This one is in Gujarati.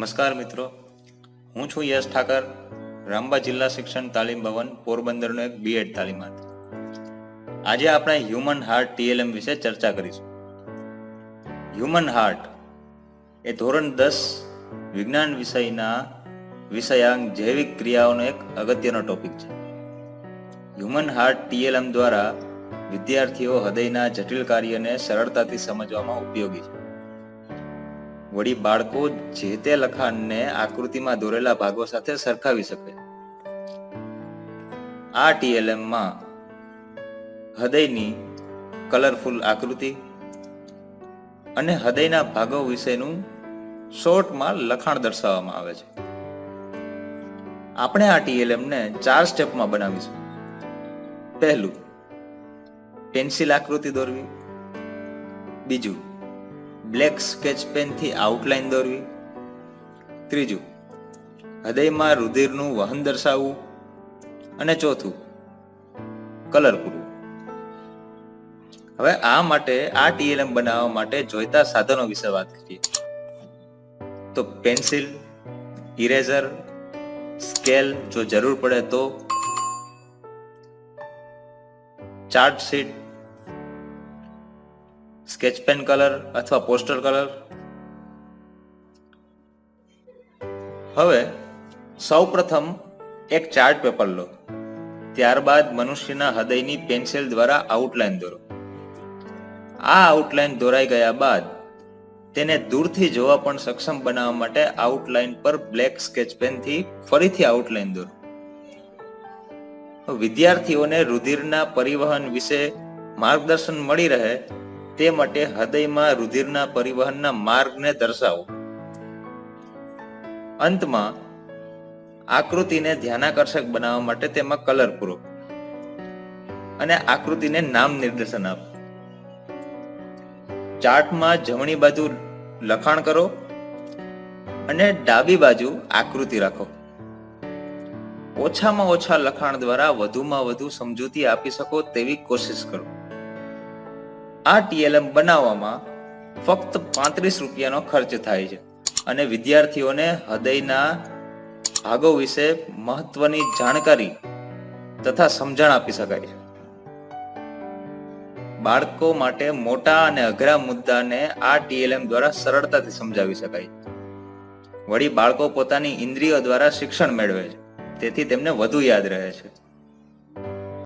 નમસ્કાર મિત્રો. હું છું યશ ઠાકર, રામબા જિલ્લા શિક્ષણ તાલીમ ભવન, પોરબંદરનો એક બીએડ તાલીમાર્થ. આજે આપણે હ્યુમન હાર્ટ ટીએલએમ વિશે ચર્ચા કરીશું. હ્યુમન હાર્ટ એ ધોરણ દસ વિજ્ઞાન વિષયના વિષયાંક જૈવિક ક્રિયાઓનો એક અગત્યનો ટોપિક છે. હ્યુમન હાર્ટ ટીએલએમ દ્વારા વિદ્યાર્થીઓ હૃદયના જટિલ કાર્યને સરળતાથી સમજવામાં ઉપયોગી છે. વળી બાળકો જે તે લખાણને આકૃતિમાં દોરેલા ભાગો સાથે સરખાવી શકે. આ ટીએલએમમાં હૃદયની કલરફુલ આકૃતિ અને હૃદયના ભાગો વિશેનું શોર્ટમાં લખાણ દર્શાવવામાં આવે છે. આપણે આ ટીએલએમને ચાર સ્ટેપમાં બનાવીશું. પહેલું, પેન્સિલ આકૃતિ દોરવી. બીજું બ્લેક સ્કેચ પેનથી આઉટલાઇન દોરવી. ત્રીજું, હૃદયમાં રુધિરનું વહન દર્શાવવું. અને ચોથું, કલર પૂરવું. હવે આ માટે, આ ટીએલએમ બનાવવા માટે જોઈતા સાધનો વિશે વાત કરીએ. તો પેન્સિલ, ઇરેઝર, સ્કેલ જો જરૂર પડે તો chart sheet sketch pen colour અથવા પોસ્ટર કલર? હવે સૌપ્રથમ એક ચાર્ટ પેપર લો. ત્યારબાદ મનુષ્યના હૃદયની પેન્સિલ દ્વારા આઉટલાઈન દોરો. આ આઉટલાઈન દોરાઈ ગયા બાદ તેને દૂરથી જોવા પણ સક્ષમ બનાવવા માટે આઉટલાઈન પર બ્લેક સ્કેચ પેનથી ફરીથી આઉટલાઈન દોરો. વિદ્યાર્થીઓને રુધિરના પરિવહન વિશે માર્ગદર્શન મળી રહે તે માટે હૃદયમાં રુધિરના પરિવહનના માર્ગને દર્શાવો. અંતમાં, આકૃતિને ધ્યાનાકર્ષક બનાવવા માટે તેમાં કલર પૂરો અને આકૃતિને નામ નિર્દેશન આપો. ચાર્ટમાં જમણી બાજુ લખાણ કરો અને ડાબી બાજુ આકૃતિ રાખો. ઓછામાં ઓછા લખાણ દ્વારા વધુમાં વધુ સમજૂતી આપી શકો તેવી કોશિશ કરો. આ ટીએલએમ બનાવવામાં ફક્ત પાંત્રીસ રૂપિયાનો ખર્ચ થાય છે. અને વિદ્યાર્થીઓને હૃદયના ભાગો વિશે મહત્વની જાણકારી તથા સમજણ આપી શકાય છે. બાળકો માટે મોટા અને અઘરા મુદ્દાને આ ટીએલએમ દ્વારા સરળતાથી સમજાવી શકાય વળી બાળકો પોતાની ઇન્દ્રિયો દ્વારા શિક્ષણ મેળવે છે. તેથી તેમને વધુ યાદ રહે છે.